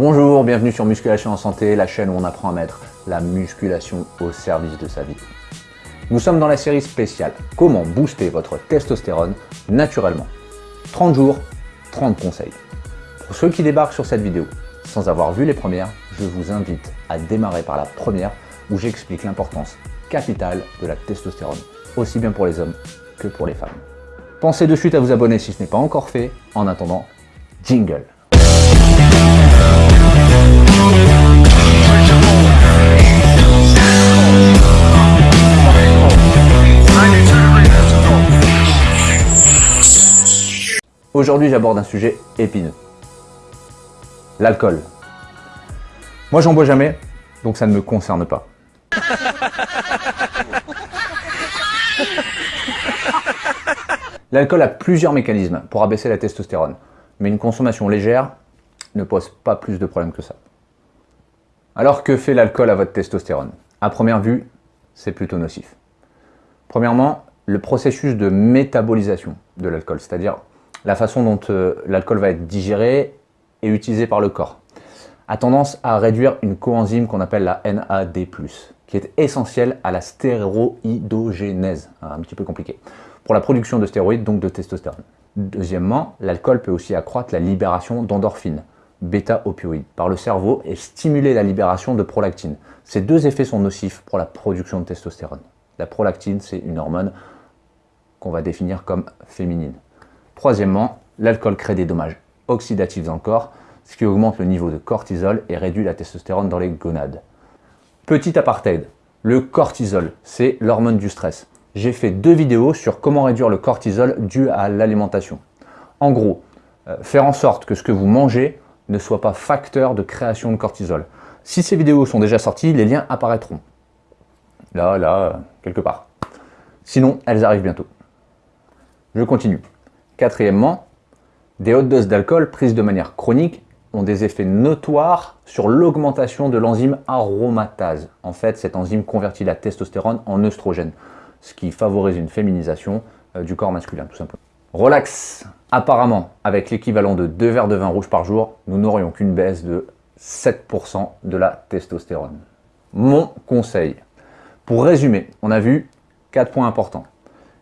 Bonjour, bienvenue sur Musculation en Santé, la chaîne où on apprend à mettre la musculation au service de sa vie. Nous sommes dans la série spéciale « Comment booster votre testostérone naturellement ?» 30 jours, 30 conseils. Pour ceux qui débarquent sur cette vidéo sans avoir vu les premières, je vous invite à démarrer par la première où j'explique l'importance capitale de la testostérone, aussi bien pour les hommes que pour les femmes. Pensez de suite à vous abonner si ce n'est pas encore fait. En attendant, jingle Aujourd'hui, j'aborde un sujet épineux. L'alcool. Moi, j'en bois jamais, donc ça ne me concerne pas. L'alcool a plusieurs mécanismes pour abaisser la testostérone, mais une consommation légère ne pose pas plus de problèmes que ça. Alors que fait l'alcool à votre testostérone? À première vue, c'est plutôt nocif. Premièrement, le processus de métabolisation de l'alcool, c'est-à-dire la façon dont euh, l'alcool va être digéré et utilisé par le corps, a tendance à réduire une coenzyme qu'on appelle la NAD+, qui est essentielle à la stéroïdogénèse, un petit peu compliqué pour la production de stéroïdes, donc de testostérone. Deuxièmement, l'alcool peut aussi accroître la libération d'endorphines, bêta-opioïdes, par le cerveau et stimuler la libération de prolactine. Ces deux effets sont nocifs pour la production de testostérone. La prolactine, c'est une hormone qu'on va définir comme féminine. Troisièmement, l'alcool crée des dommages oxydatifs dans corps, ce qui augmente le niveau de cortisol et réduit la testostérone dans les gonades. Petit apartheid, le cortisol, c'est l'hormone du stress j'ai fait deux vidéos sur comment réduire le cortisol dû à l'alimentation. En gros, euh, faire en sorte que ce que vous mangez ne soit pas facteur de création de cortisol. Si ces vidéos sont déjà sorties, les liens apparaîtront. Là, là, quelque part. Sinon, elles arrivent bientôt. Je continue. Quatrièmement, des hautes doses d'alcool prises de manière chronique ont des effets notoires sur l'augmentation de l'enzyme aromatase. En fait, cette enzyme convertit la testostérone en œstrogène ce qui favorise une féminisation euh, du corps masculin, tout simplement. Relax Apparemment, avec l'équivalent de 2 verres de vin rouge par jour, nous n'aurions qu'une baisse de 7% de la testostérone. Mon conseil. Pour résumer, on a vu 4 points importants.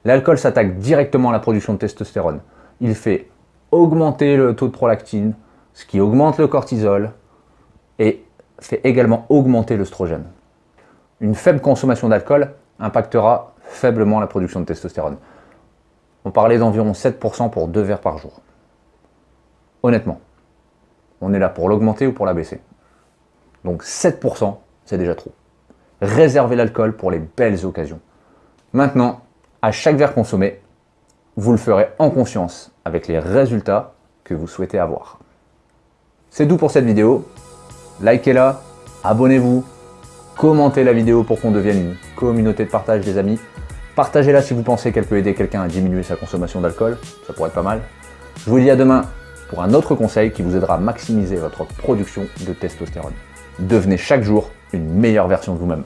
L'alcool s'attaque directement à la production de testostérone. Il fait augmenter le taux de prolactine, ce qui augmente le cortisol et fait également augmenter l'œstrogène. Une faible consommation d'alcool impactera faiblement la production de testostérone. On parlait d'environ 7% pour 2 verres par jour. Honnêtement, on est là pour l'augmenter ou pour la baisser. Donc 7%, c'est déjà trop. Réservez l'alcool pour les belles occasions. Maintenant, à chaque verre consommé, vous le ferez en conscience avec les résultats que vous souhaitez avoir. C'est tout pour cette vidéo. Likez-la, abonnez-vous, commentez la vidéo pour qu'on devienne une communauté de partage des amis. Partagez-la si vous pensez qu'elle peut aider quelqu'un à diminuer sa consommation d'alcool, ça pourrait être pas mal. Je vous dis à demain pour un autre conseil qui vous aidera à maximiser votre production de testostérone. Devenez chaque jour une meilleure version de vous-même.